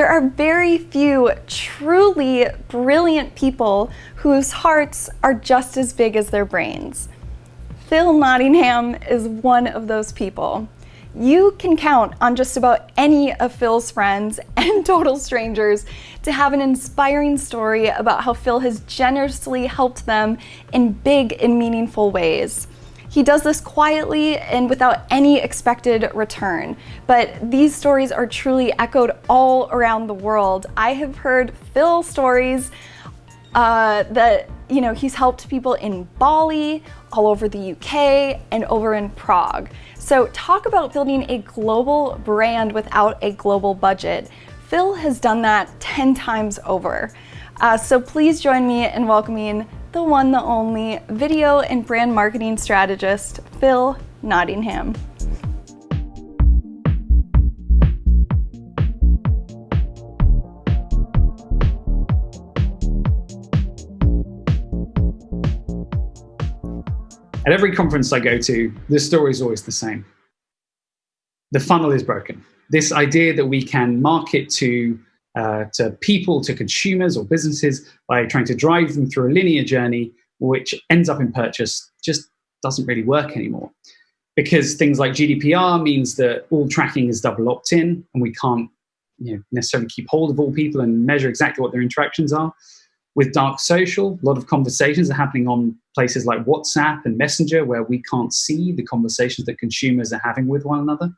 There are very few truly brilliant people whose hearts are just as big as their brains. Phil Nottingham is one of those people. You can count on just about any of Phil's friends and total strangers to have an inspiring story about how Phil has generously helped them in big and meaningful ways. He does this quietly and without any expected return. But these stories are truly echoed all around the world. I have heard Phil stories uh, that you know he's helped people in Bali, all over the UK, and over in Prague. So talk about building a global brand without a global budget. Phil has done that 10 times over. Uh, so please join me in welcoming the one, the only video and brand marketing strategist, Phil Nottingham. At every conference I go to, the story is always the same. The funnel is broken. This idea that we can market to uh, to people, to consumers or businesses by trying to drive them through a linear journey, which ends up in purchase, just doesn't really work anymore. Because things like GDPR means that all tracking is double opt-in and we can't you know, necessarily keep hold of all people and measure exactly what their interactions are. With dark social, a lot of conversations are happening on places like WhatsApp and Messenger where we can't see the conversations that consumers are having with one another.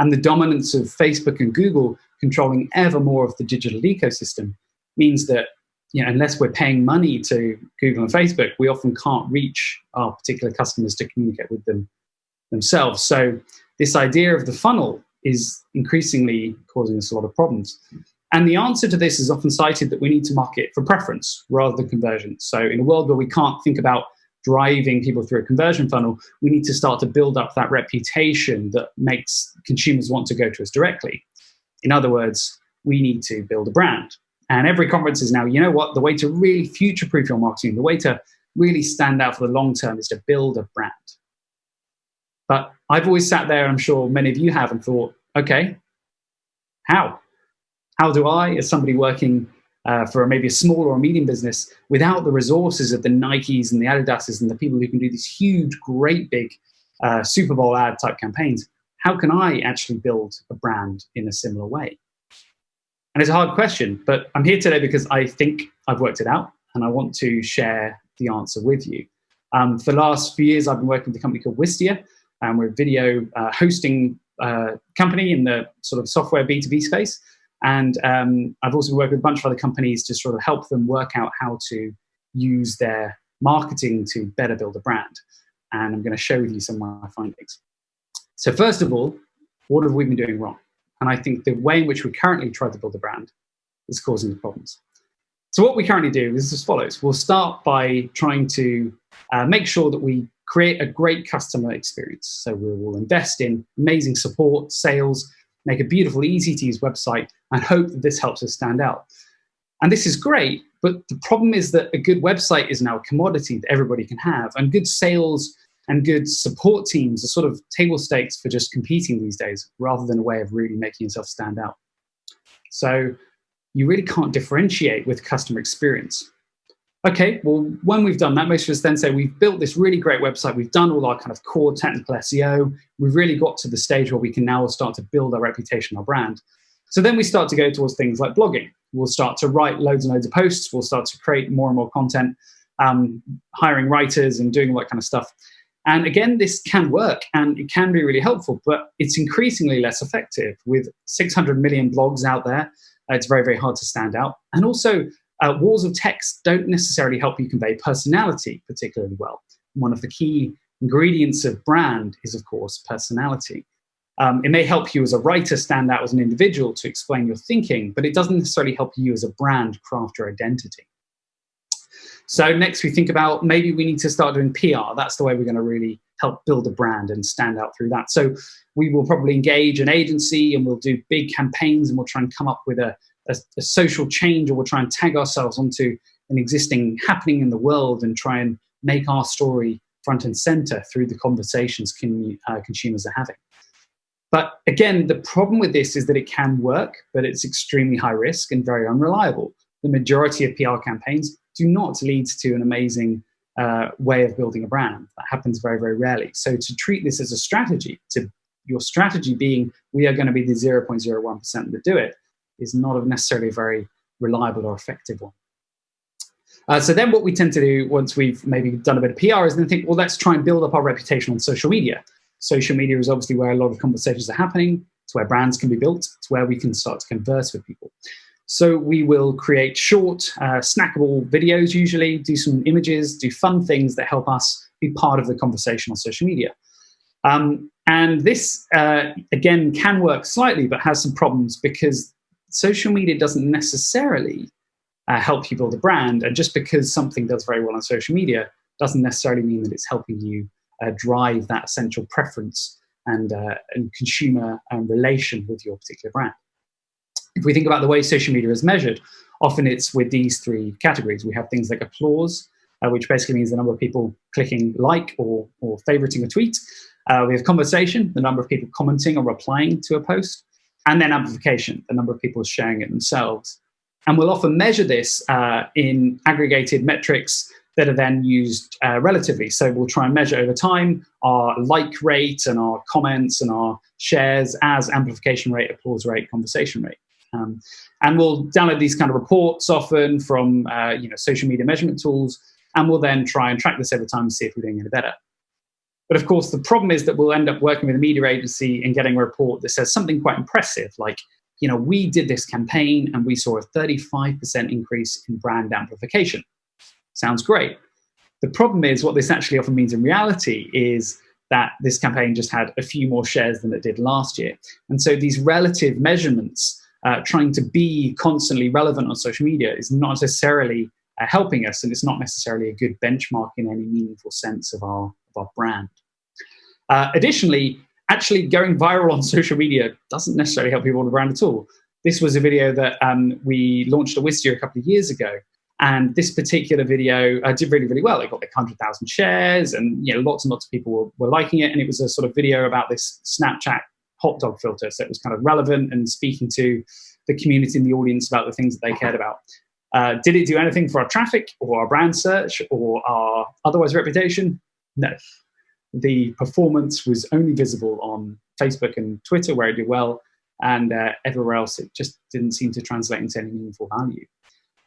And the dominance of Facebook and Google controlling ever more of the digital ecosystem means that you know, unless we're paying money to Google and Facebook, we often can't reach our particular customers to communicate with them themselves. So this idea of the funnel is increasingly causing us a lot of problems. And the answer to this is often cited that we need to market for preference rather than conversion. So in a world where we can't think about driving people through a conversion funnel, we need to start to build up that reputation that makes consumers want to go to us directly. In other words, we need to build a brand. And every conference is now, you know what, the way to really future-proof your marketing, the way to really stand out for the long term is to build a brand. But I've always sat there, I'm sure many of you have, and thought, okay, how? How do I, as somebody working uh, for maybe a small or a medium business without the resources of the Nikes and the Adidases and the people who can do these huge, great big uh, Super Bowl ad type campaigns, how can I actually build a brand in a similar way? And it's a hard question, but I'm here today because I think I've worked it out and I want to share the answer with you. Um, for the last few years, I've been working with a company called Wistia, and we're a video uh, hosting uh, company in the sort of software B2B space. And um, I've also worked with a bunch of other companies to sort of help them work out how to use their marketing to better build a brand. And I'm going to share with you some of my findings. So first of all, what have we been doing wrong? And I think the way in which we currently try to build a brand is causing the problems. So what we currently do is as follows. We'll start by trying to uh, make sure that we create a great customer experience. So we will invest in amazing support, sales, make a beautiful, easy to use website, and hope that this helps us stand out. And this is great, but the problem is that a good website is now a commodity that everybody can have, and good sales and good support teams are sort of table stakes for just competing these days, rather than a way of really making yourself stand out. So you really can't differentiate with customer experience. Okay, well, when we've done that, most of us then say we've built this really great website, we've done all our kind of core technical SEO, we've really got to the stage where we can now start to build our reputation, our brand. So then we start to go towards things like blogging. We'll start to write loads and loads of posts, we'll start to create more and more content, um, hiring writers and doing all that kind of stuff. And again, this can work and it can be really helpful, but it's increasingly less effective. With 600 million blogs out there, it's very, very hard to stand out. And also, uh, walls of text don't necessarily help you convey personality particularly well. One of the key ingredients of brand is, of course, personality. Um, it may help you as a writer stand out as an individual to explain your thinking, but it doesn't necessarily help you as a brand craft your identity. So next we think about maybe we need to start doing PR. That's the way we're going to really help build a brand and stand out through that. So we will probably engage an agency and we'll do big campaigns and we'll try and come up with a, a, a, social change or we'll try and tag ourselves onto an existing happening in the world and try and make our story front and center through the conversations can, uh, consumers are having. But again, the problem with this is that it can work, but it's extremely high risk and very unreliable. The majority of PR campaigns do not lead to an amazing uh, way of building a brand. That happens very, very rarely. So to treat this as a strategy, to your strategy being we are going to be the 0.01% that do it, is not necessarily a very reliable or effective one. Uh, so then what we tend to do once we've maybe done a bit of PR is then think, well, let's try and build up our reputation on social media. Social media is obviously where a lot of conversations are happening. It's where brands can be built. It's where we can start to converse with people. So we will create short, uh, snackable videos usually, do some images, do fun things that help us be part of the conversation on social media. Um, and this, uh, again, can work slightly, but has some problems because social media doesn't necessarily uh, help you build a brand. And just because something does very well on social media doesn't necessarily mean that it's helping you uh, drive that essential preference and, uh, and consumer um, relation with your particular brand. If we think about the way social media is measured, often it's with these three categories. We have things like applause, uh, which basically means the number of people clicking like or, or favoriting a tweet. Uh, we have conversation, the number of people commenting or replying to a post, and then amplification, the number of people sharing it themselves. And we'll often measure this uh, in aggregated metrics that are then used uh, relatively. So we'll try and measure over time our like rate and our comments and our shares as amplification rate, applause rate, conversation rate. Um, and we'll download these kind of reports often from uh, you know, social media measurement tools, and we'll then try and track this over time and see if we're doing any better. But of course, the problem is that we'll end up working with a media agency and getting a report that says something quite impressive, like, you know, we did this campaign and we saw a 35% increase in brand amplification. Sounds great. The problem is what this actually often means in reality is that this campaign just had a few more shares than it did last year. And so these relative measurements, uh, trying to be constantly relevant on social media is not necessarily uh, helping us, and it's not necessarily a good benchmark in any meaningful sense of our, of our brand. Uh, additionally, actually going viral on social media doesn't necessarily help people on the brand at all. This was a video that um, we launched at Wistia a couple of years ago, and this particular video uh, did really, really well. It got like 100,000 shares and you know, lots and lots of people were, were, liking it. And it was a sort of video about this Snapchat hot dog filter. So it was kind of relevant and speaking to the community and the audience about the things that they cared about. Uh, did it do anything for our traffic or our brand search or our otherwise reputation? No. The performance was only visible on Facebook and Twitter where it did well and uh, everywhere else it just didn't seem to translate into any meaningful value.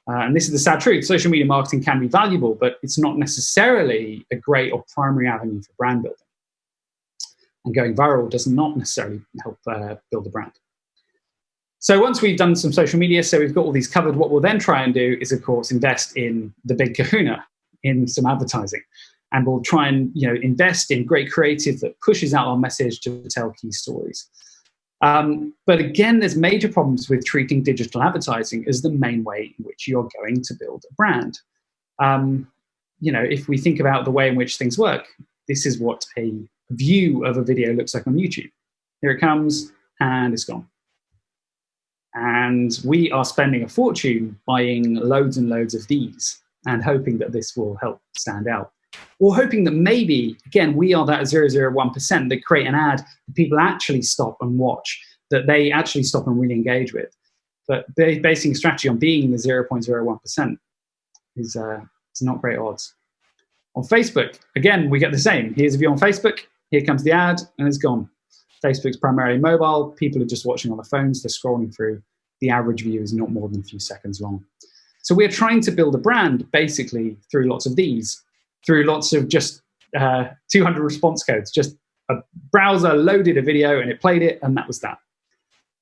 Uh, and this is the sad truth. Social media marketing can be valuable, but it's not necessarily a great or primary avenue for brand building. And going viral does not necessarily help uh, build a brand. So once we've done some social media, so we've got all these covered, what we'll then try and do is, of course, invest in the big kahuna, in some advertising. And we'll try and you know, invest in great creative that pushes out our message to tell key stories. Um, but again, there's major problems with treating digital advertising as the main way in which you're going to build a brand. Um, you know, if we think about the way in which things work, this is what a view of a video looks like on YouTube. Here it comes, and it's gone. And we are spending a fortune buying loads and loads of these and hoping that this will help stand out or hoping that maybe, again, we are that 001% that create an ad that people actually stop and watch, that they actually stop and really engage with. But basing strategy on being the 0.01% is, uh, is not great odds. On Facebook, again, we get the same. Here's a view on Facebook, here comes the ad, and it's gone. Facebook's primarily mobile. People are just watching on the phones, they're scrolling through. The average view is not more than a few seconds long. So we're trying to build a brand basically through lots of these through lots of just uh, 200 response codes. Just a browser loaded a video and it played it, and that was that.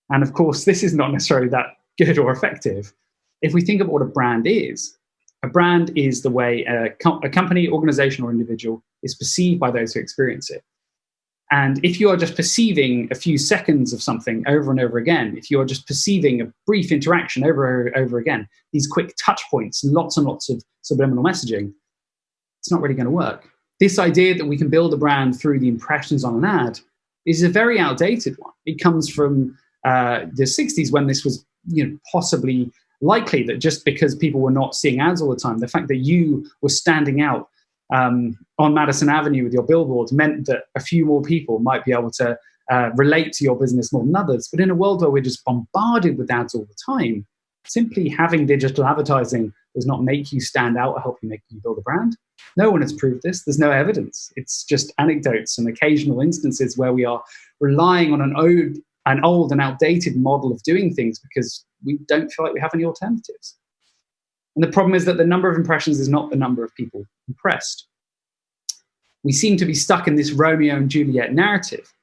And of course, this is not necessarily that good or effective. If we think about what a brand is, a brand is the way a, com a company, organization, or individual is perceived by those who experience it. And if you are just perceiving a few seconds of something over and over again, if you are just perceiving a brief interaction over and over again, these quick touch points, lots and lots of subliminal messaging, it's not really going to work. This idea that we can build a brand through the impressions on an ad is a very outdated one. It comes from uh, the 60s when this was you know, possibly likely that just because people were not seeing ads all the time, the fact that you were standing out um, on Madison Avenue with your billboards meant that a few more people might be able to uh, relate to your business more than others. But in a world where we're just bombarded with ads all the time, simply having digital advertising does not make you stand out or help you make you build a brand. No one has proved this. There's no evidence. It's just anecdotes and occasional instances where we are relying on an old, an old and outdated model of doing things because we don't feel like we have any alternatives. And the problem is that the number of impressions is not the number of people impressed. We seem to be stuck in this Romeo and Juliet narrative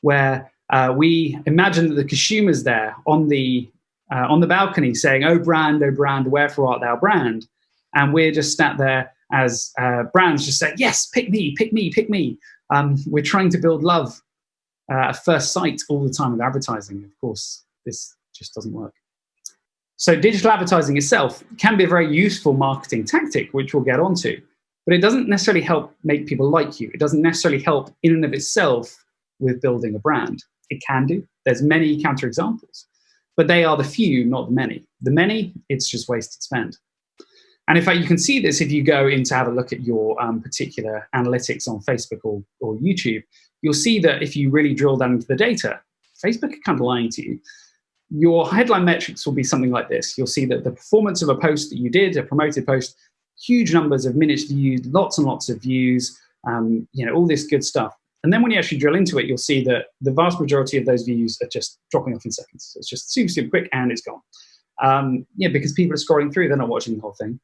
where uh, we imagine that the consumer's there on the, uh, on the balcony saying, oh brand, oh brand, wherefore art thou brand? And we're just sat there as uh, brands just say, yes, pick me, pick me, pick me. Um, we're trying to build love uh, at first sight all the time with advertising. Of course, this just doesn't work. So digital advertising itself can be a very useful marketing tactic, which we'll get onto, but it doesn't necessarily help make people like you. It doesn't necessarily help in and of itself with building a brand. It can do. There's many counterexamples, but they are the few, not the many. The many, it's just wasted spend. And in fact, you can see this if you go in to have a look at your um, particular analytics on Facebook or, or YouTube. You'll see that if you really drill down into the data, Facebook are kind of lying to you. Your headline metrics will be something like this. You'll see that the performance of a post that you did, a promoted post, huge numbers of minutes viewed, lots and lots of views, um, you know, all this good stuff. And then when you actually drill into it, you'll see that the vast majority of those views are just dropping off in seconds. So it's just super, super quick and it's gone. Um, yeah, because people are scrolling through, they're not watching the whole thing.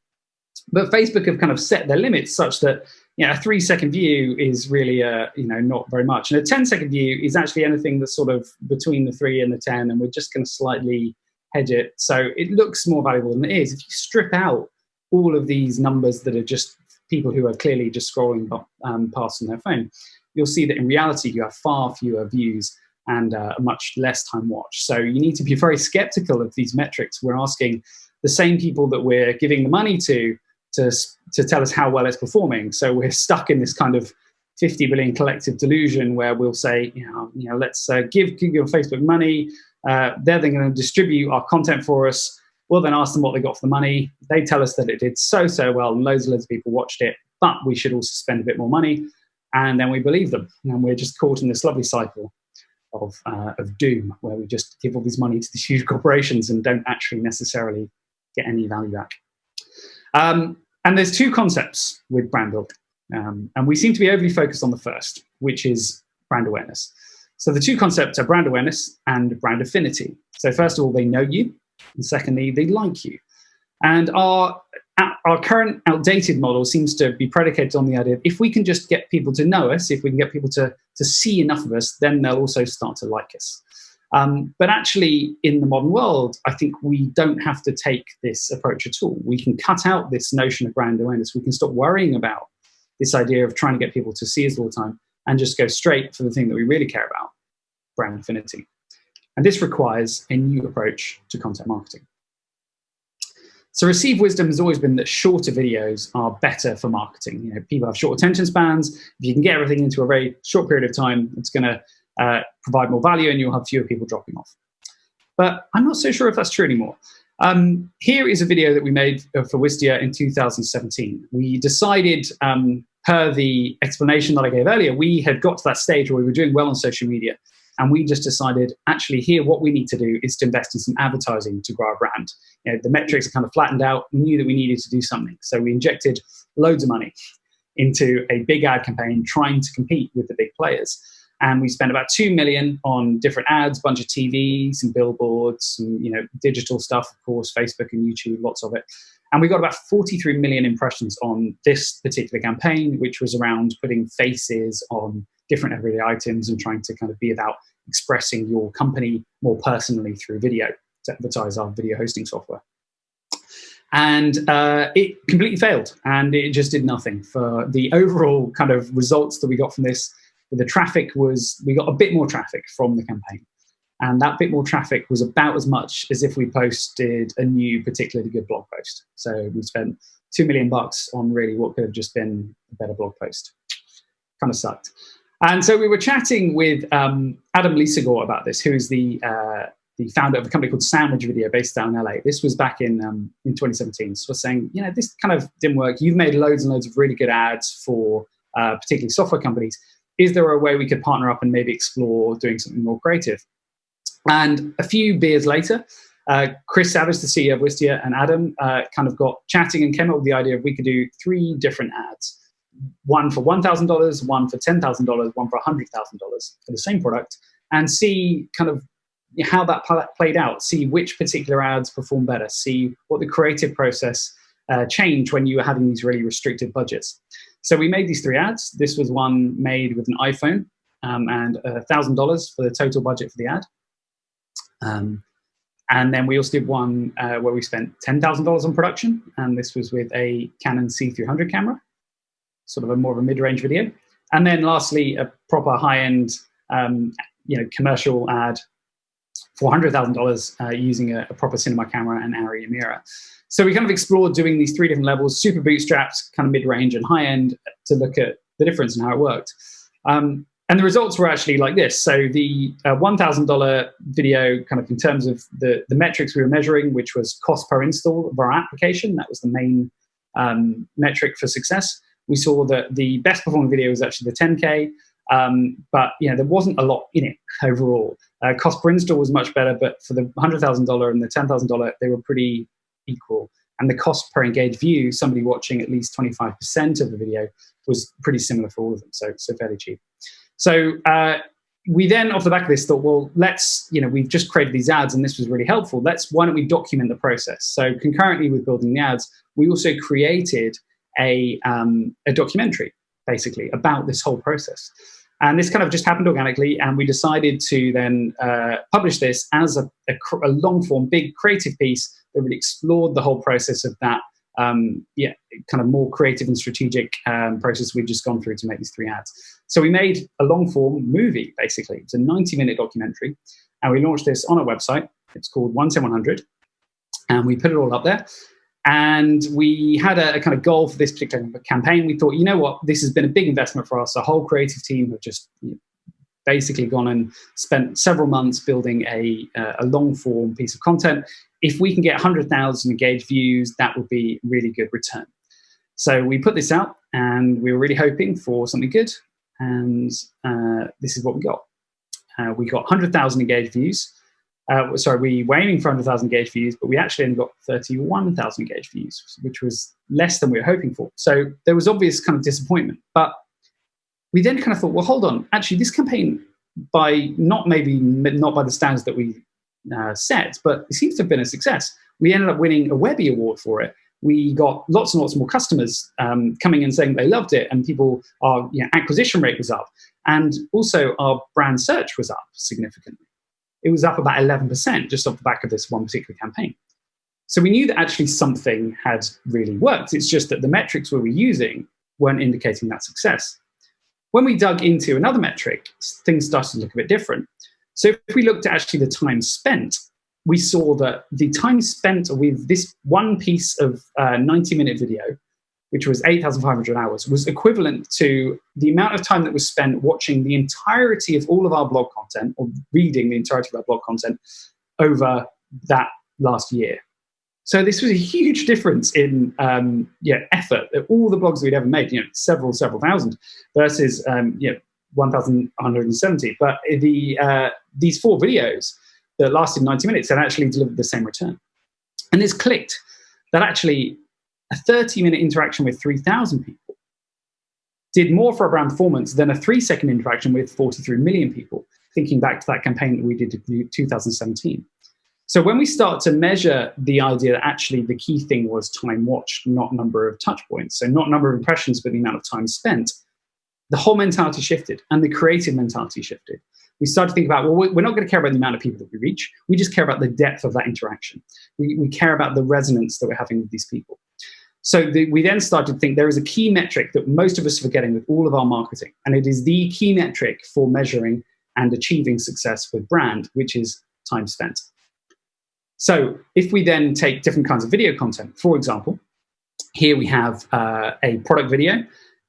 But Facebook have kind of set their limits such that you know, a three second view is really, uh, you know, not very much. And a 10 second view is actually anything that's sort of between the three and the 10, and we're just going to slightly hedge it. So it looks more valuable than it is. If you strip out all of these numbers that are just people who are clearly just scrolling um, past on their phone, you'll see that in reality you have far fewer views and uh, a much less time watched. So you need to be very skeptical of these metrics. We're asking the same people that we're giving the money to to, to tell us how well it's performing. So we're stuck in this kind of 50 billion collective delusion where we'll say, you know, you know let's uh, give Google and Facebook money. Uh, they're then going to distribute our content for us. We'll then ask them what they got for the money. They tell us that it did so, so well, and loads and loads of people watched it, but we should also spend a bit more money and then we believe them. And we're just caught in this lovely cycle of, uh, of doom where we just give all this money to these huge corporations and don't actually necessarily get any value back. Um, and there's two concepts with brand building. Um, and we seem to be overly focused on the first, which is brand awareness. So the two concepts are brand awareness and brand affinity. So first of all, they know you. And secondly, they like you. And our our current outdated model seems to be predicated on the idea of if we can just get people to know us, if we can get people to, to see enough of us, then they'll also start to like us. Um, but actually, in the modern world, I think we don't have to take this approach at all. We can cut out this notion of brand awareness. We can stop worrying about this idea of trying to get people to see us all the time and just go straight for the thing that we really care about, brand affinity. And this requires a new approach to content marketing. So received wisdom has always been that shorter videos are better for marketing. You know, people have short attention spans. If you can get everything into a very short period of time, it's going to uh, provide more value and you'll have fewer people dropping off. But I'm not so sure if that's true anymore. Um, here is a video that we made for Wistia in 2017. We decided, um, per the explanation that I gave earlier, we had got to that stage where we were doing well on social media and we just decided, actually, here, what we need to do is to invest in some advertising to grow our brand. You know, the metrics are kind of flattened out. We knew that we needed to do something. So we injected loads of money into a big ad campaign trying to compete with the big players. And we spent about 2 million on different ads, bunch of TV, some billboards, some, you know, digital stuff, of course, Facebook and YouTube, lots of it. And we got about 43 million impressions on this particular campaign, which was around putting faces on different everyday items and trying to kind of be about expressing your company more personally through video to advertise our video hosting software. And uh, it completely failed and it just did nothing for the overall kind of results that we got from this. The traffic was, we got a bit more traffic from the campaign. And that bit more traffic was about as much as if we posted a new particularly good blog post. So we spent two million bucks on really what could have just been a better blog post. Kind of sucked. And so we were chatting with um, Adam Lisagor about this, who is the, uh, the founder of a company called Sandwich Video based down in LA. This was back in, um, in 2017. So we're saying, you know, this kind of didn't work. You've made loads and loads of really good ads for uh, particularly software companies. Is there a way we could partner up and maybe explore doing something more creative? And a few beers later, uh, Chris Savage, the CEO of Wistia, and Adam uh, kind of got chatting and came up with the idea of we could do three different ads. One for $1,000, one for $10,000, one for $100,000 for the same product, and see kind of how that played out, see which particular ads perform better, see what the creative process uh, changed when you were having these really restricted budgets. So we made these three ads. This was one made with an iPhone um, and $1,000 for the total budget for the ad. Um, and then we also did one uh, where we spent $10,000 on production, and this was with a Canon C300 camera, sort of a more of a mid-range video. And then lastly, a proper high-end um, you know, commercial ad $400,000 uh, using a, a, proper cinema camera and ARRI Amira. So we kind of explored doing these three different levels, super bootstraps, kind of mid-range and high-end to look at the difference and how it worked. Um, and the results were actually like this. So the uh, $1,000 video kind of in terms of the, the metrics we were measuring, which was cost per install of our application, that was the main um, metric for success. We saw that the best performing video was actually the 10K, um, but you know there wasn't a lot in it overall. Uh, cost per install was much better, but for the $100,000 and the $10,000, they were pretty equal. And the cost per engaged view, somebody watching at least 25% of the video, was pretty similar for all of them, so, so fairly cheap. So uh, we then, off the back of this, thought, well, let's, you know, we've just created these ads and this was really helpful. Let's, why don't we document the process? So concurrently with building the ads, we also created a, um, a documentary, basically, about this whole process. And this kind of just happened organically, and we decided to then uh, publish this as a, a, a long form, big creative piece that really explored the whole process of that um, yeah, kind of more creative and strategic um, process we've just gone through to make these three ads. So we made a long form movie, basically. It's a 90 minute documentary. And we launched this on our website. It's called 10100. And we put it all up there. And we had a, a, kind of goal for this particular campaign. We thought, you know what, this has been a big investment for us. The whole creative team have just basically gone and spent several months building a, uh, a long form piece of content. If we can get 100,000 engaged views, that would be really good return. So we put this out and we were really hoping for something good. And uh, this is what we got. Uh, we got 100,000 engaged views. Uh, sorry, we were aiming for 100,000 gauge views, but we actually only got 31,000 gauge views, which was less than we were hoping for. So there was obvious kind of disappointment. But we then kind of thought, well, hold on. Actually, this campaign, by not maybe not by the standards that we uh, set, but it seems to have been a success. We ended up winning a Webby Award for it. We got lots and lots more customers um, coming and saying they loved it, and people, our you know, acquisition rate was up, and also our brand search was up significantly it was up about 11% just off the back of this one particular campaign. So we knew that actually something had really worked. It's just that the metrics we were using weren't indicating that success. When we dug into another metric, things started to look a bit different. So if we looked at actually the time spent, we saw that the time spent with this one piece of 90-minute uh, video which was 8,500 hours, was equivalent to the amount of time that was spent watching the entirety of all of our blog content or reading the entirety of our blog content over that last year. So this was a huge difference in um, yeah, effort. that All the blogs we'd ever made, you know, several, several thousand versus um, you know, 1,170. But the, uh, these four videos that lasted 90 minutes had actually delivered the same return. And this clicked that actually a 30 minute interaction with 3,000 people did more for our brand performance than a three second interaction with 43 million people, thinking back to that campaign that we did in 2017. So when we start to measure the idea that actually the key thing was time watched, not number of touch points, so not number of impressions, but the amount of time spent, the whole mentality shifted and the creative mentality shifted. We started to think about, well, we're not going to care about the amount of people that we reach. We just care about the depth of that interaction. We, we care about the resonance that we're having with these people. So the, we then started to think there is a key metric that most of us are forgetting with all of our marketing, and it is the key metric for measuring and achieving success with brand, which is time spent. So if we then take different kinds of video content, for example, here we have uh, a product video.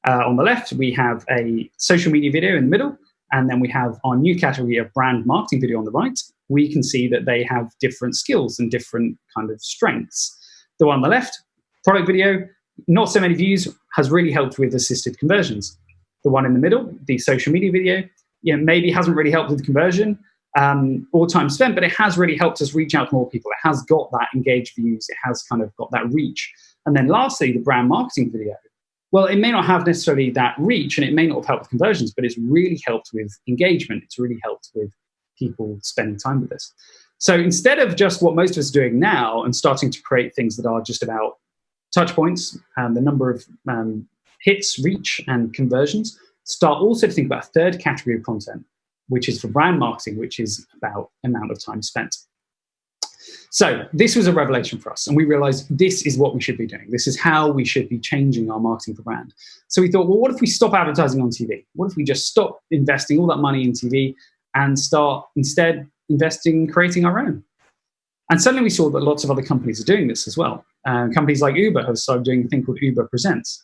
Uh, on the left, we have a social media video in the middle, and then we have our new category of brand marketing video on the right. We can see that they have different skills and different kind of strengths. The one on the left Product video, not so many views, has really helped with assisted conversions. The one in the middle, the social media video, you know, maybe hasn't really helped with conversion um, or time spent, but it has really helped us reach out to more people. It has got that engaged views. It has kind of got that reach. And then lastly, the brand marketing video. Well, it may not have necessarily that reach and it may not have helped with conversions, but it's really helped with engagement. It's really helped with people spending time with us. So instead of just what most of us are doing now and starting to create things that are just about touch points and the number of um, hits, reach, and conversions, start also to think about a third category of content, which is for brand marketing, which is about amount of time spent. So this was a revelation for us, and we realized this is what we should be doing. This is how we should be changing our marketing for brand. So we thought, well, what if we stop advertising on TV? What if we just stop investing all that money in TV and start instead investing in creating our own? And suddenly we saw that lots of other companies are doing this as well. Uh, companies like Uber have started doing a thing called Uber Presents.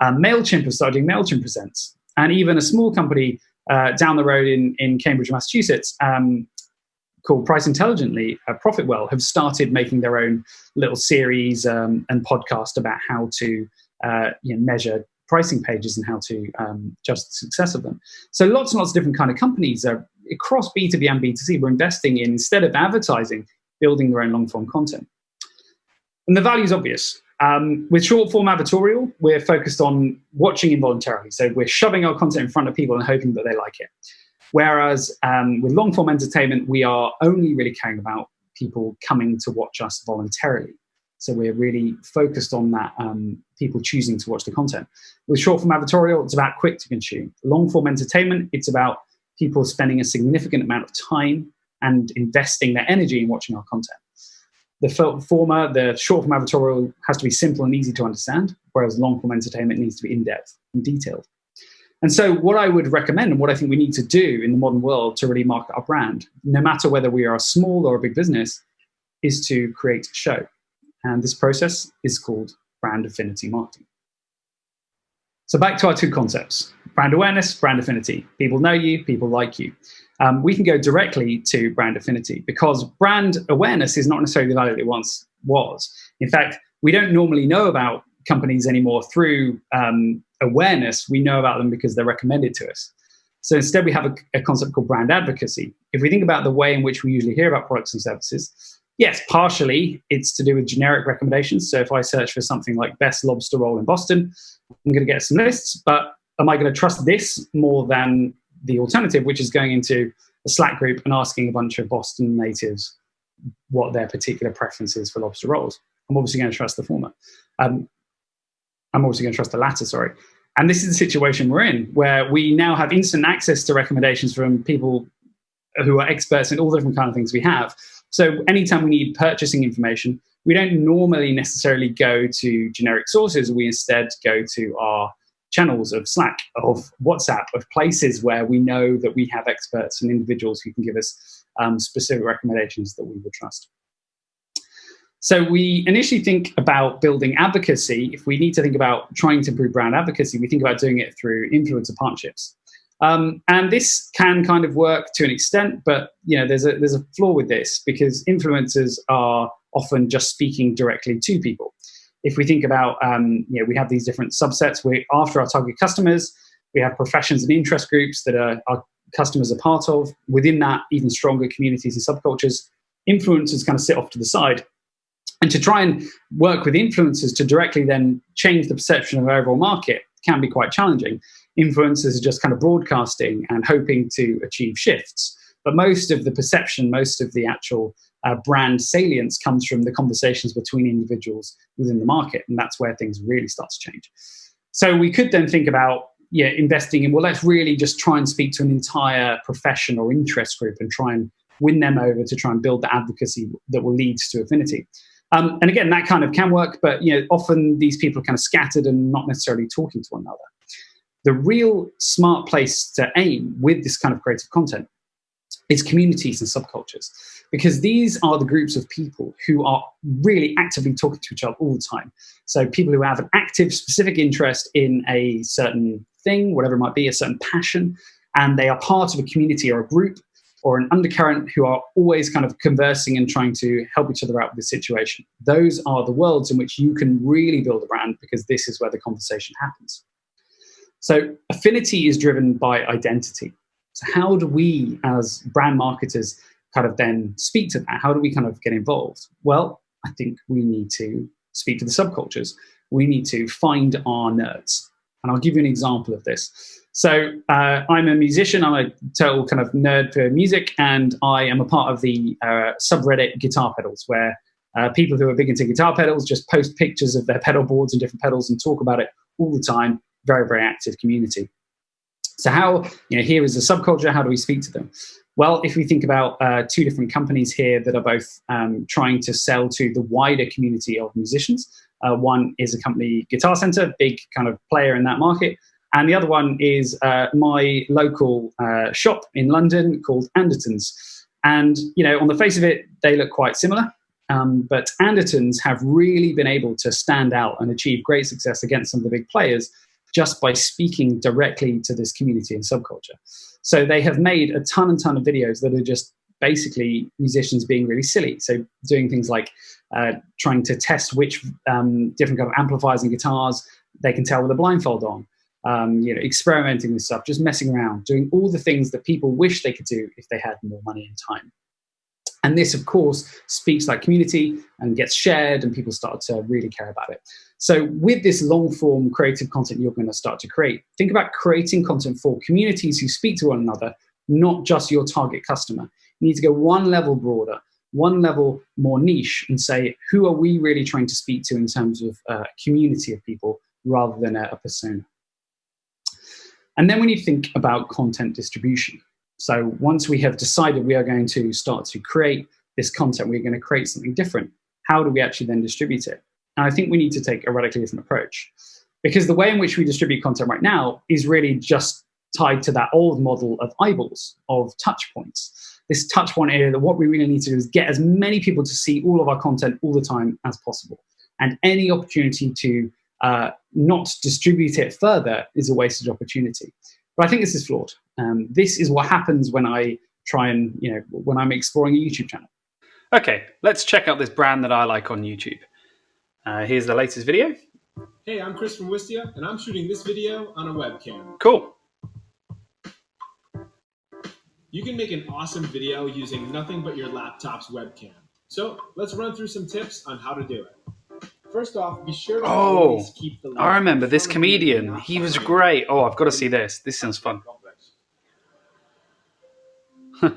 Um, MailChimp has started doing MailChimp Presents. And even a small company uh, down the road in, in Cambridge, Massachusetts, um, called Price Intelligently, uh, Profitwell, have started making their own little series um, and podcast about how to uh, you know, measure pricing pages and how to um, judge the success of them. So lots and lots of different kind of companies are across B2B and B2C. We're investing in, instead of advertising, building their own long form content. And the value is obvious. Um, with short form advertorial, we're focused on watching involuntarily. So we're shoving our content in front of people and hoping that they like it. Whereas um, with long form entertainment, we are only really caring about people coming to watch us voluntarily. So we're really focused on that, um, people choosing to watch the content. With short form advertorial, it's about quick to consume. Long form entertainment, it's about people spending a significant amount of time and investing their energy in watching our content. The former, the short form advertorial has to be simple and easy to understand, whereas long form entertainment needs to be in depth and detailed. And so, what I would recommend and what I think we need to do in the modern world to really market our brand, no matter whether we are a small or a big business, is to create a show. And this process is called brand affinity marketing. So, back to our two concepts brand awareness, brand affinity. People know you, people like you. Um, we can go directly to brand affinity because brand awareness is not necessarily the value it once was. In fact, we don't normally know about companies anymore through um, awareness. We know about them because they're recommended to us. So instead, we have a, a, concept called brand advocacy. If we think about the way in which we usually hear about products and services, yes, partially it's to do with generic recommendations. So if I search for something like best lobster roll in Boston, I'm going to get some lists, but am I going to trust this more than the alternative, which is going into a Slack group and asking a bunch of Boston natives what their particular preference is for lobster rolls? I'm obviously going to trust the former. Um, I'm also going to trust the latter, sorry. And this is the situation we're in, where we now have instant access to recommendations from people who are experts in all the different kind of things we have. So anytime we need purchasing information, we don't normally necessarily go to generic sources. We instead go to our channels of Slack, of WhatsApp, of places where we know that we have experts and individuals who can give us um, specific recommendations that we would trust. So we initially think about building advocacy. If we need to think about trying to improve brand advocacy, we think about doing it through influencer partnerships. Um, and this can kind of work to an extent, but you know, there's a there's a flaw with this because influencers are often just speaking directly to people. If we think about, um, you know, we have these different subsets. We're after our target customers, we have professions and interest groups that are, our customers are part of. Within that, even stronger communities and subcultures. Influencers kind of sit off to the side and to try and work with influencers to directly then change the perception of our overall market can be quite challenging. Influencers are just kind of broadcasting and hoping to achieve shifts. But most of the perception, most of the actual uh, brand salience comes from the conversations between individuals within the market. And that's where things really start to change. So we could then think about yeah, investing in, well, let's really just try and speak to an entire profession or interest group and try and win them over to try and build the advocacy that will lead to affinity. Um, and again, that kind of can work, but you know, often these people are kind of scattered and not necessarily talking to one another. The real smart place to aim with this kind of creative content is communities and subcultures, because these are the groups of people who are really actively talking to each other all the time. So people who have an active, specific interest in a certain thing, whatever it might be, a certain passion, and they are part of a community or a group or an undercurrent who are always kind of conversing and trying to help each other out with the situation. Those are the worlds in which you can really build a brand because this is where the conversation happens. So affinity is driven by identity. So how do we as brand marketers kind of then speak to that? How do we kind of get involved? Well, I think we need to speak to the subcultures. We need to find our nerds. And I'll give you an example of this. So uh, I'm a musician. I'm a total kind of nerd for music, and I am a part of the uh, subreddit Guitar Pedals, where uh, people who are big into guitar pedals just post pictures of their pedal boards and different pedals and talk about it all the time. Very, very active community. So how, you know, here is a subculture, how do we speak to them? Well, if we think about uh, two different companies here that are both um, trying to sell to the wider community of musicians, uh, one is a company, Guitar Center, big kind of player in that market, and the other one is uh, my local uh, shop in London called Andertons. And, you know, on the face of it, they look quite similar. Um, but Andertons have really been able to stand out and achieve great success against some of the big players just by speaking directly to this community and subculture. So they have made a ton and ton of videos that are just basically musicians being really silly. So doing things like uh, trying to test which um, different kind of amplifiers and guitars they can tell with a blindfold on. Um, you know, experimenting with stuff, just messing around, doing all the things that people wish they could do if they had more money and time. And this, of course, speaks like community and gets shared, and people start to really care about it. So, with this long form creative content you're going to start to create, think about creating content for communities who speak to one another, not just your target customer. You need to go one level broader, one level more niche, and say, who are we really trying to speak to in terms of a uh, community of people rather than a, a persona? And then when you think about content distribution, so once we have decided we are going to start to create this content, we're going to create something different, how do we actually then distribute it? And I think we need to take a radically different approach. Because the way in which we distribute content right now is really just tied to that old model of eyeballs, of touch points. This touch point area that what we really need to do is get as many people to see all of our content all the time as possible. And any opportunity to uh, not distribute it further is a wasted opportunity. But I think this is flawed. Um, this is what happens when I try and, you know, when I'm exploring a YouTube channel. Okay, let's check out this brand that I like on YouTube. Uh, here's the latest video. Hey, I'm Chris from Wistia, and I'm shooting this video on a webcam. Cool. You can make an awesome video using nothing but your laptop's webcam. So let's run through some tips on how to do it. First off, be sure to oh, keep the I remember this comedian. He was great. Oh, I've got to see this. This sounds fun.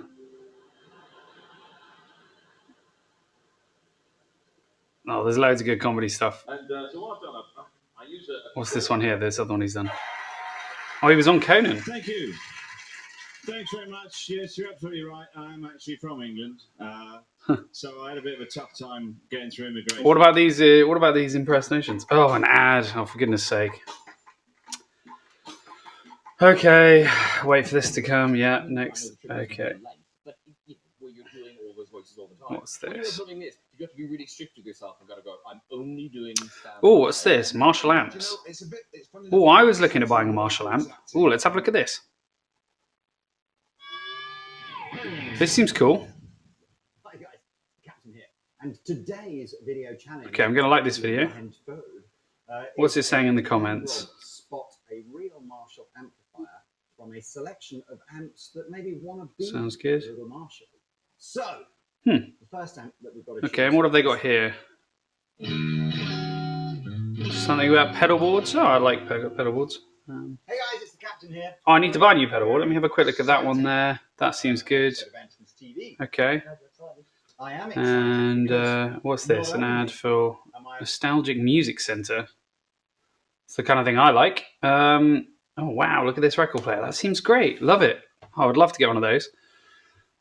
Oh, there's loads of good comedy stuff. And, uh, so what I've done, I've, I use a, What's this one here? This other one he's done. Oh, he was on Conan. Thank you. Thanks very much. Yes, you're absolutely right. I'm actually from England, uh, so I had a bit of a tough time getting through immigration. What about these? Uh, what about these impersonations? Oh, an ad! Oh, for goodness' sake! Okay, wait for this to come. Yeah, next. Okay. What's this? you have to be really strict with yourself and gotta go. I'm only doing. Oh, what's this? Marshall amps. oh, I was looking at buying a Marshall amp. Oh, let's have a look at this. This seems cool. Hi guys, Captain here, and today's video challenge. Okay, I'm gonna like this video. Uh, what's it saying in the comments? Spot a real Marshall amplifier from a selection of amps that maybe want to be Sounds good. Marshall. So Hmm. Okay, and what have they got here? Something about pedal boards. Oh, I like pedal boards. Um, hey guys, it's the captain here. Oh, I need to buy a new pedal. Let me have a quick look at that one there. That seems good. Okay. I am. And uh, what's this? An ad for Nostalgic Music Center. It's the kind of thing I like. Um, oh wow, look at this record player. That seems great. Love it. I would love to get one of those.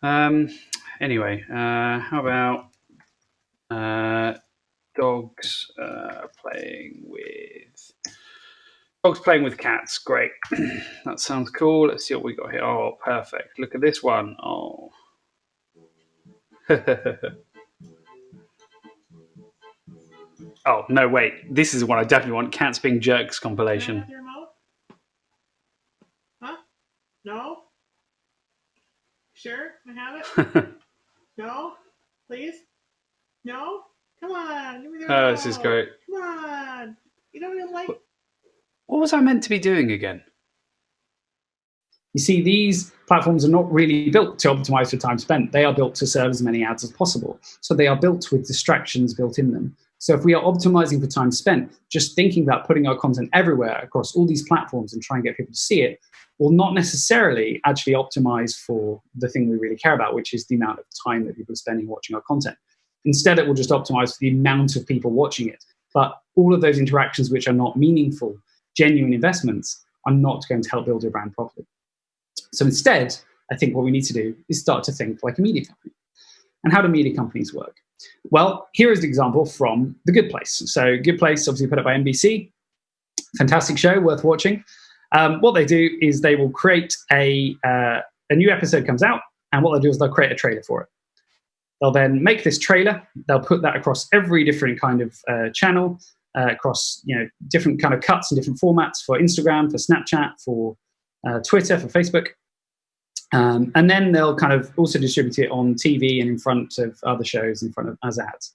Um, anyway, uh, how about uh, dogs uh, playing with dogs playing with cats? Great, that sounds cool. Let's see what we got here. Oh, perfect. Look at this one. Oh. oh no! Wait, this is one I definitely want. Cats being jerks compilation. Huh? No. Sure, I have it. No? Please? No? Come on, give me the Oh, this is great. Come on. You don't even like What was I meant to be doing again? You see, these platforms are not really built to optimize for time spent. They are built to serve as many ads as possible. So they are built with distractions built in them. So if we are optimizing for time spent, just thinking about putting our content everywhere across all these platforms and trying to get people to see it will not necessarily actually optimize for the thing we really care about, which is the amount of time that people are spending watching our content. Instead, it will just optimize for the amount of people watching it. But all of those interactions which are not meaningful, genuine investments, are not going to help build your brand properly. So instead, I think what we need to do is start to think like a media company. And how do media companies work? Well, here is an example from The Good Place. So Good Place, obviously put up by NBC, fantastic show, worth watching. Um, what they do is they will create a, uh, a new episode comes out, and what they'll do is they'll create a trailer for it. They'll then make this trailer. They'll put that across every different kind of uh, channel, uh, across you know different kind of cuts and different formats for Instagram, for Snapchat, for uh, Twitter, for Facebook. Um, and then they'll kind of also distribute it on TV and in front of other shows, in front of as ads.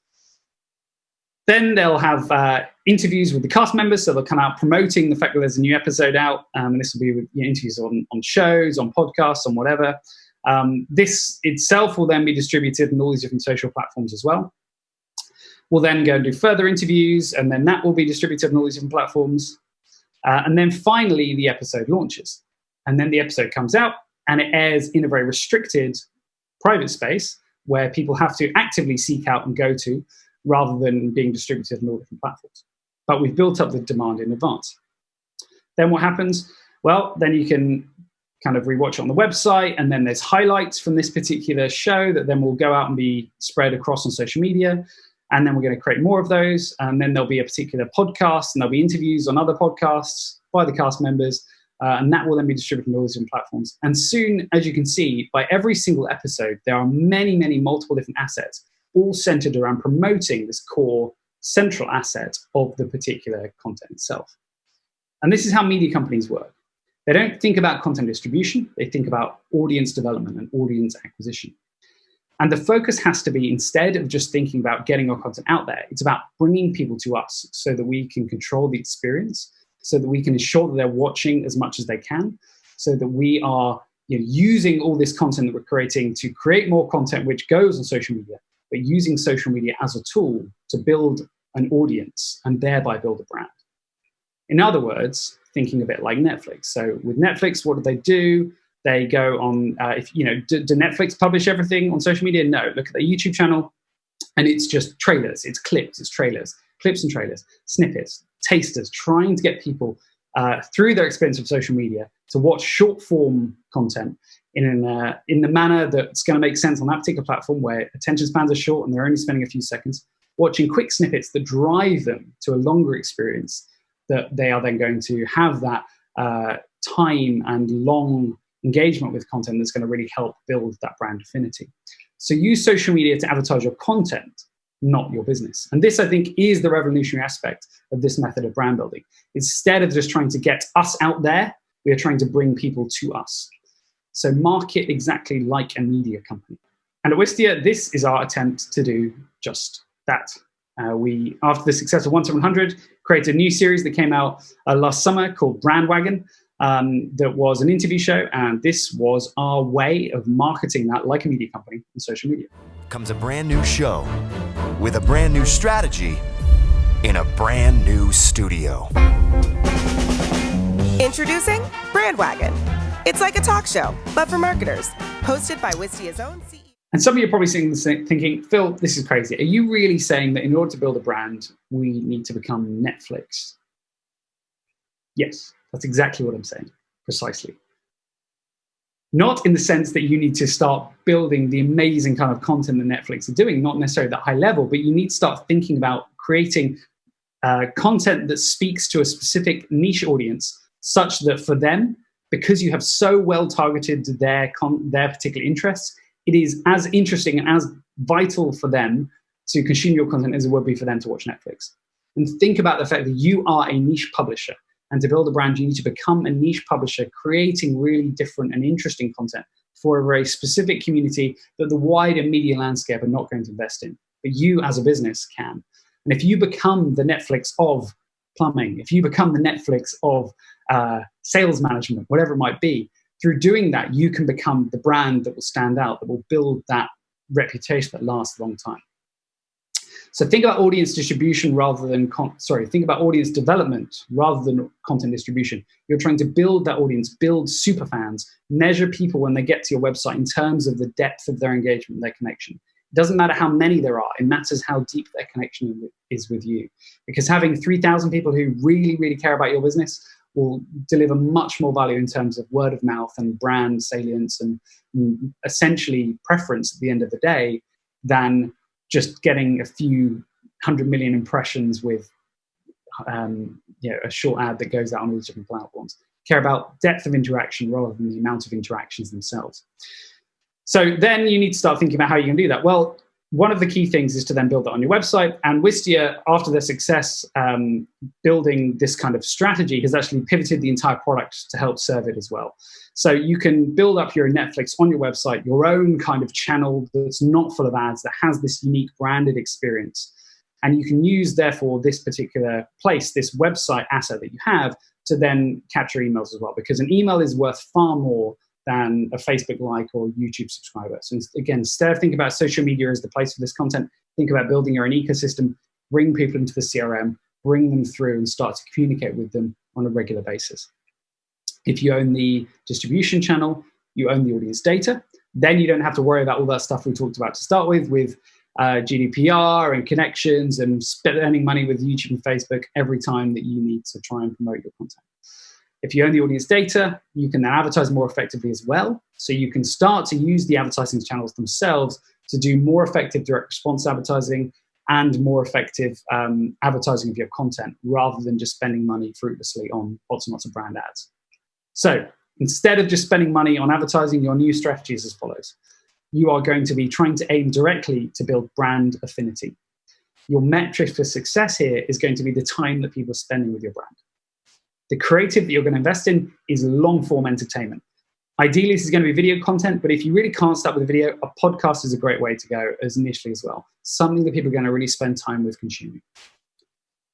Then they'll have uh, interviews with the cast members, so they'll come out promoting the fact that there's a new episode out. Um, and this will be with you know, interviews on, on shows, on podcasts, on whatever. Um, this itself will then be distributed on all these different social platforms as well. We'll then go and do further interviews, and then that will be distributed on all these different platforms. Uh, and then finally, the episode launches. And then the episode comes out, and it airs in a very restricted private space where people have to actively seek out and go to rather than being distributed on all different platforms. But we've built up the demand in advance. Then what happens? Well, then you can kind of rewatch it on the website, and then there's highlights from this particular show that then will go out and be spread across on social media. And then we're going to create more of those. And then there'll be a particular podcast, and there'll be interviews on other podcasts by the cast members. Uh, and that will then be distributed on all these different platforms. And soon, as you can see, by every single episode, there are many, many multiple different assets, all centered around promoting this core central asset of the particular content itself. And this is how media companies work. They don't think about content distribution, they think about audience development and audience acquisition. And the focus has to be instead of just thinking about getting our content out there, it's about bringing people to us so that we can control the experience so that we can ensure that they're watching as much as they can, so that we are you know, using all this content that we're creating to create more content which goes on social media, but using social media as a tool to build an audience and thereby build a brand. In other words, thinking a bit like Netflix. So with Netflix, what do they do? They go on, uh, if you know, do, do Netflix publish everything on social media? No. Look at their YouTube channel, and it's just trailers, it's clips, it's trailers, clips and trailers, snippets, tasters, trying to get people uh, through their experience of social media to watch short form content in, an, uh, in the manner that's going to make sense on that particular platform where attention spans are short and they're only spending a few seconds, watching quick snippets that drive them to a longer experience that they are then going to have that uh, time and long engagement with content that's going to really help build that brand affinity. So use social media to advertise your content not your business. And this, I think, is the revolutionary aspect of this method of brand building. Instead of just trying to get us out there, we are trying to bring people to us. So market exactly like a media company. And at Wistia, this is our attempt to do just that. Uh, we, after the success of 1 to 100, created a new series that came out uh, last summer called Brandwagon. Um, that was an interview show, and this was our way of marketing that like a media company on social media. Comes a brand new show with a brand new strategy in a brand new studio. Introducing Brandwagon. It's like a talk show, but for marketers, hosted by Wistia's own CEO. And some of you are probably thinking, Phil, this is crazy. Are you really saying that in order to build a brand, we need to become Netflix? Yes, that's exactly what I'm saying, precisely. Not in the sense that you need to start building the amazing kind of content that Netflix are doing, not necessarily that high level, but you need to start thinking about creating uh, content that speaks to a specific niche audience such that for them, because you have so well targeted their, their particular interests, it is as interesting and as vital for them to consume your content as it would be for them to watch Netflix. And think about the fact that you are a niche publisher. And to build a brand, you need to become a niche publisher, creating really different and interesting content for a very specific community that the wider media landscape are not going to invest in. But you as a business can. And if you become the Netflix of plumbing, if you become the Netflix of uh, sales management, whatever it might be, through doing that, you can become the brand that will stand out, that will build that reputation that lasts a long time. So think about audience distribution rather than, sorry, think about audience development rather than content distribution. You're trying to build that audience, build super fans, measure people when they get to your website in terms of the depth of their engagement, their connection. It doesn't matter how many there are, it matters how deep their connection is with you. Because having 3,000 people who really, really care about your business will deliver much more value in terms of word of mouth and brand salience and, and essentially preference at the end of the day than just getting a few hundred million impressions with um, you know, a short ad that goes out on all these different platforms. Care about depth of interaction rather than the amount of interactions themselves. So then you need to start thinking about how you can do that. Well, one of the key things is to then build that on your website. And Wistia, after their success um, building this kind of strategy, has actually pivoted the entire product to help serve it as well. So you can build up your Netflix on your website, your own kind of channel that's not full of ads, that has this unique branded experience. And you can use, therefore, this particular place, this website asset that you have, to then capture emails as well. Because an email is worth far more than a Facebook like or YouTube subscriber. So again, instead of thinking about social media as the place for this content, think about building your own ecosystem, bring people into the CRM, bring them through and start to communicate with them on a regular basis. If you own the distribution channel, you own the audience data, then you don't have to worry about all that stuff we talked about to start with, with uh, GDPR and connections and spending money with YouTube and Facebook every time that you need to try and promote your content. If you own the audience data, you can then advertise more effectively as well. So you can start to use the advertising channels themselves to do more effective direct response advertising and more effective um, advertising of your content rather than just spending money fruitlessly on lots and lots of brand ads. So instead of just spending money on advertising, your new strategy is as follows. You are going to be trying to aim directly to build brand affinity. Your metric for success here is going to be the time that people are spending with your brand. The creative that you're going to invest in is long form entertainment. Ideally, this is going to be video content, but if you really can't start with a video, a podcast is a great way to go as initially as well. Something that people are going to really spend time with consuming.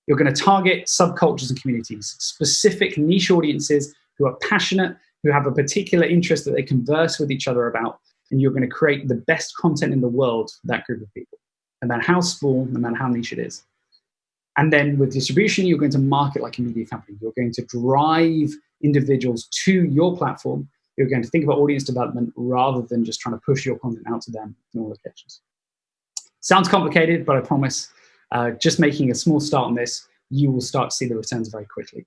You're going to target subcultures and communities, specific niche audiences who are passionate, who have a particular interest that they converse with each other about, and you're going to create the best content in the world for that group of people, no matter how small, no matter how niche it is. And then with distribution, you're going to market like a media company. You're going to drive individuals to your platform. You're going to think about audience development rather than just trying to push your content out to them in all locations. Sounds complicated, but I promise uh, just making a small start on this, you will start to see the returns very quickly.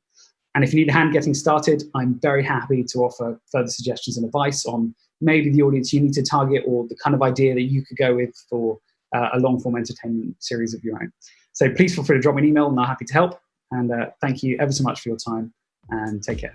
And if you need a hand getting started, I'm very happy to offer further suggestions and advice on maybe the audience you need to target or the kind of idea that you could go with for uh, a long form entertainment series of your own. So please feel free to drop me an email and I'm happy to help. And uh, thank you ever so much for your time and take care.